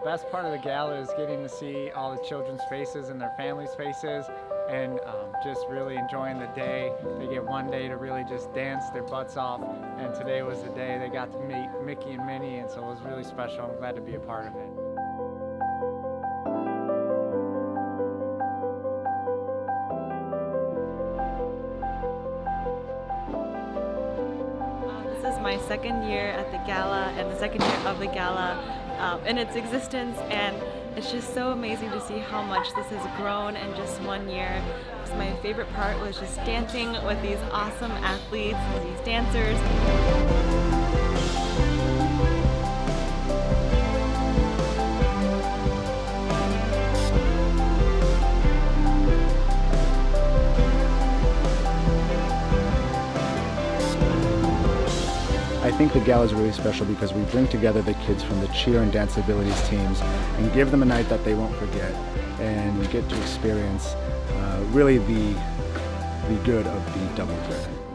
The best part of the gala is getting to see all the children's faces and their families' faces and um, just really enjoying the day. They get one day to really just dance their butts off and today was the day they got to meet Mickey and Minnie and so it was really special. I'm glad to be a part of it. This is my second year at the gala and the second year of the gala um, in its existence and it's just so amazing to see how much this has grown in just one year. So my favorite part was just dancing with these awesome athletes, these dancers. I think the gala is really special because we bring together the kids from the cheer and dance abilities teams and give them a night that they won't forget and get to experience uh, really the, the good of the double threat.